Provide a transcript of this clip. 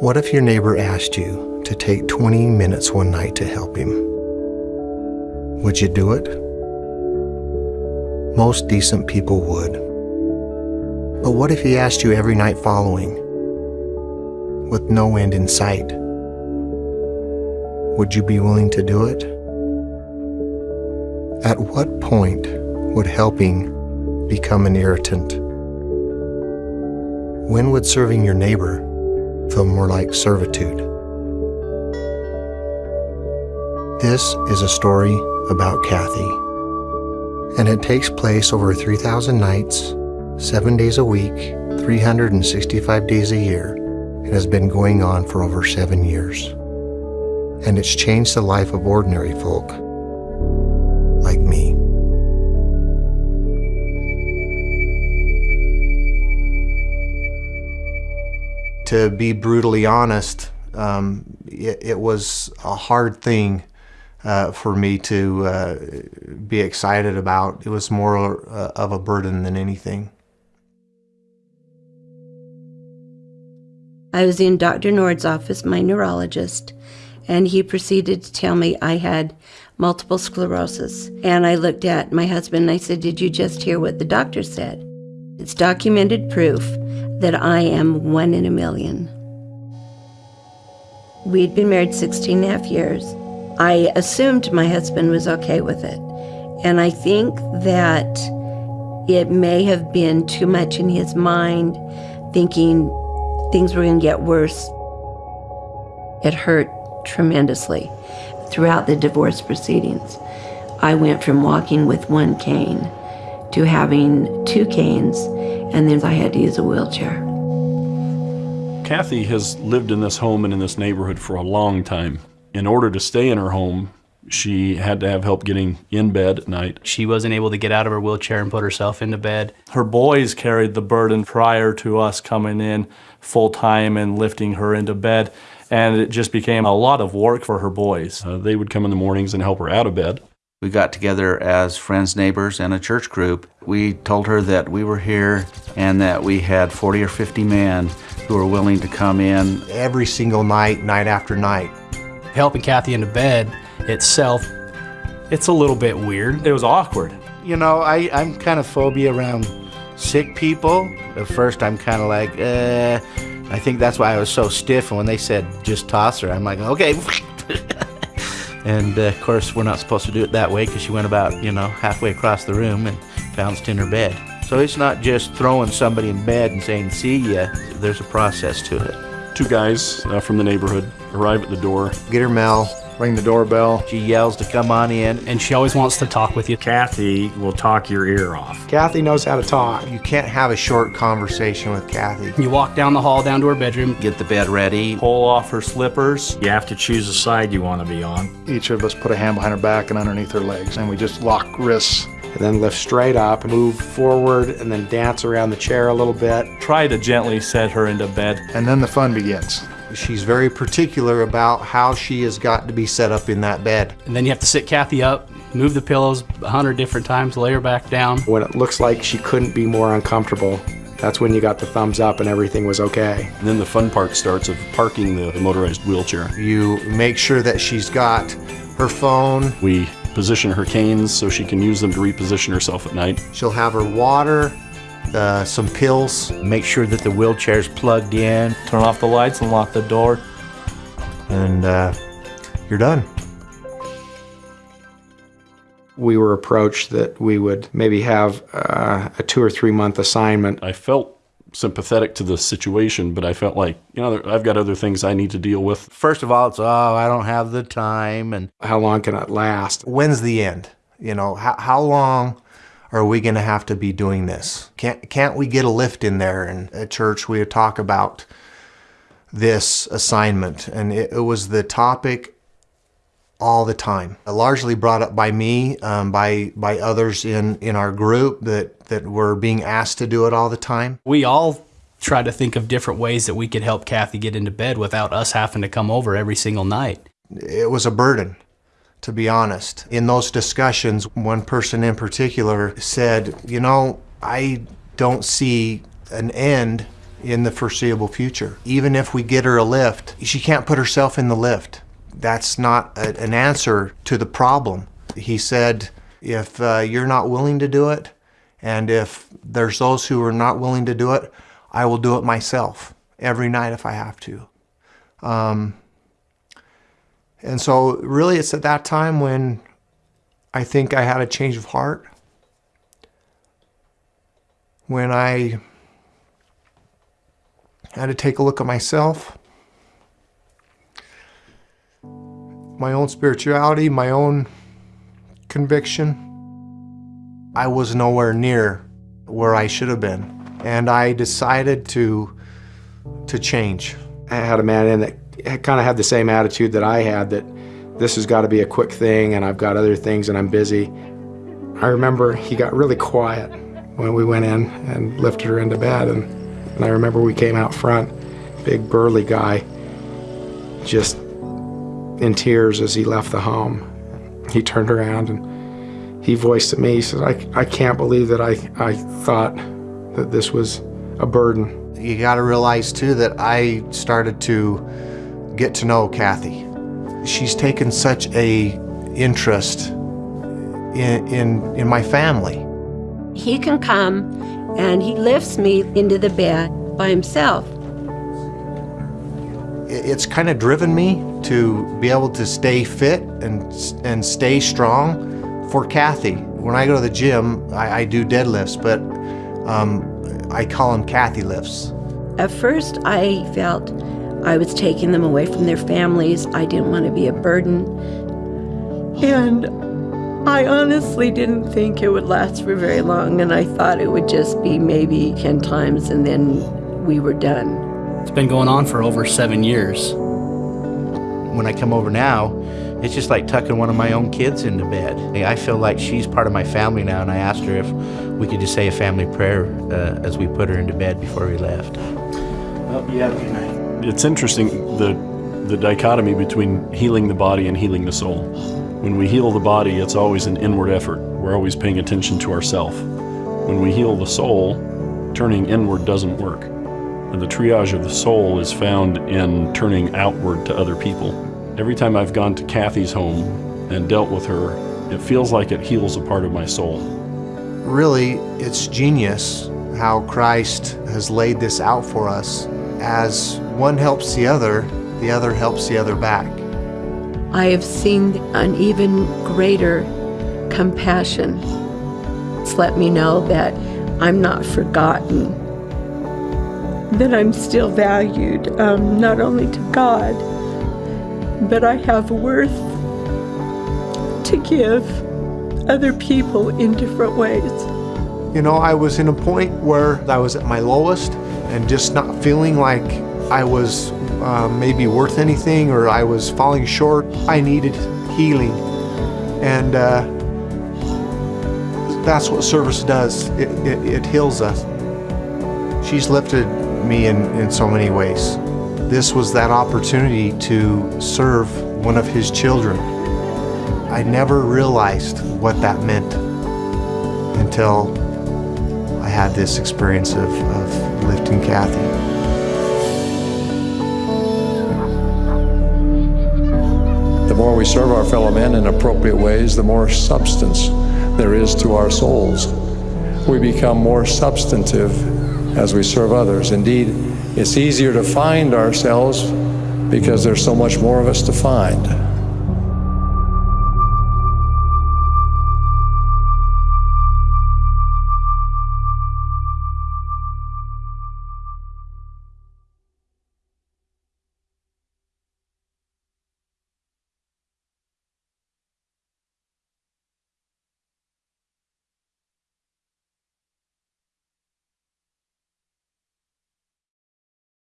What if your neighbor asked you to take 20 minutes one night to help him? Would you do it? Most decent people would. But what if he asked you every night following, with no end in sight? Would you be willing to do it? At what point would helping become an irritant? When would serving your neighbor feel more like servitude? This is a story about Kathy, and it takes place over 3,000 nights, 7 days a week, 365 days a year, and has been going on for over 7 years. And it's changed the life of ordinary folk To be brutally honest, um, it, it, was a hard thing uh, for me to uh, be excited about. It was more uh, of a burden than anything. I was in Dr. Nord's office, my neurologist, and he proceeded to tell me I had multiple sclerosis. And I looked at my husband and I said, Did you just hear what the doctor said? It's documented proof that I am one in a million. We'd been married 16 and a half years. I assumed my husband was okay with it. And I think that it may have been too much in his mind, thinking things were going to get worse. It hurt tremendously throughout the divorce proceedings. I went from walking with one cane to having two canes, and then I had to use a wheelchair. Kathy has lived in this home and in this neighborhood for a long time. In order to stay in her home, she had to have help getting in bed at night. She wasn't able to get out of her wheelchair and put herself into bed. Her boys carried the burden prior to us coming in full time and lifting her into bed. And it just became a lot of work for her boys. Uh, they would come in the mornings and help her out of bed. We got together as friends, neighbors, and a church group. We told her that we were here and that we had 40 or 50 men who were willing to come in every single night, night after night. Helping Kathy into bed itself, it's a little bit weird. It was awkward. You know, I, I'm kind of phobia around sick people. At first, I'm kind of like, uh, I think that's why I was so stiff. And when they said just toss her, I'm like, okay. and uh, of course, we're not supposed to do it that way because she went about, you know, halfway across the room and bounced in her bed. So it's not just throwing somebody in bed and saying, see ya. There's a process to it. Two guys uh, from the neighborhood arrive at the door. Get her mail, ring the doorbell. She yells to come on in. And she always wants to talk with you. Kathy will talk your ear off. Kathy knows how to talk. You can't have a short conversation with Kathy. You walk down the hall down to her bedroom. Get the bed ready. Pull off her slippers. You have to choose a side you want to be on. Each of us put a hand behind her back and underneath her legs, and we just lock wrists and then lift straight up, move forward, and then dance around the chair a little bit. Try to gently set her into bed. And then the fun begins. She's very particular about how she has got to be set up in that bed. And then you have to sit Kathy up, move the pillows a hundred different times, lay her back down. When it looks like she couldn't be more uncomfortable, that's when you got the thumbs up and everything was okay. And then the fun part starts of parking the motorized wheelchair. You make sure that she's got her phone. We position her canes so she can use them to reposition herself at night. She'll have her water, uh, some pills. Make sure that the wheelchair's plugged in. Turn off the lights and lock the door. And uh, you're done. We were approached that we would maybe have uh, a two or three month assignment. I felt sympathetic to the situation, but I felt like, you know, I've got other things I need to deal with. First of all, it's, oh, I don't have the time. And how long can it last? When's the end? You know, how, how long are we going to have to be doing this? Can't, can't we get a lift in there? And at church, we would talk about this assignment, and it, it was the topic all the time. Largely brought up by me, um, by by others in in our group that that were being asked to do it all the time. We all try to think of different ways that we could help Kathy get into bed without us having to come over every single night. It was a burden, to be honest. In those discussions, one person in particular said, "You know, I don't see an end in the foreseeable future. Even if we get her a lift, she can't put herself in the lift. That's not a, an answer to the problem. He said, if uh, you're not willing to do it, and if there's those who are not willing to do it, I will do it myself every night if I have to. Um, and so, really, it's at that time when I think I had a change of heart. When I had to take a look at myself, my own spirituality, my own conviction. I was nowhere near where I should have been. And I decided to, to change. I had a man in that kind of had the same attitude that I had that this has got to be a quick thing and I've got other things and I'm busy. I remember he got really quiet when we went in and lifted her into bed. And, and I remember we came out front, big burly guy, just in tears as he left the home. He turned around and he voiced to me, he said, I, I can't believe that I, I thought that this was a burden. You got to realize too that I started to get to know Kathy. She's taken such a interest in, in, in my family. He can come and he lifts me into the bed by himself. It's kind of driven me to be able to stay fit and, and stay strong for Kathy. When I go to the gym, I, I do deadlifts, but um, I call them Kathy lifts. At first, I felt I was taking them away from their families. I didn't want to be a burden. And I honestly didn't think it would last for very long, and I thought it would just be maybe 10 times and then we were done. It's been going on for over seven years. When I come over now, it's just like tucking one of my own kids into bed. I feel like she's part of my family now, and I asked her if we could just say a family prayer uh, as we put her into bed before we left. Well, you have a good night. It's interesting the the dichotomy between healing the body and healing the soul. When we heal the body, it's always an inward effort. We're always paying attention to ourself. When we heal the soul, turning inward doesn't work. And the triage of the soul is found in turning outward to other people. Every time I've gone to Kathy's home and dealt with her, it feels like it heals a part of my soul. Really, it's genius how Christ has laid this out for us. As one helps the other, the other helps the other back. I have seen an even greater compassion. It's let me know that I'm not forgotten, that I'm still valued, um, not only to God, but I have worth to give other people in different ways. You know, I was in a point where I was at my lowest and just not feeling like I was uh, maybe worth anything or I was falling short. I needed healing. And uh, that's what service does. It, it, it heals us. She's lifted me in, in so many ways. This was that opportunity to serve one of his children. I never realized what that meant until I had this experience of, of lifting Kathy. The more we serve our fellow men in appropriate ways, the more substance there is to our souls. We become more substantive as we serve others. Indeed, it's easier to find ourselves because there's so much more of us to find.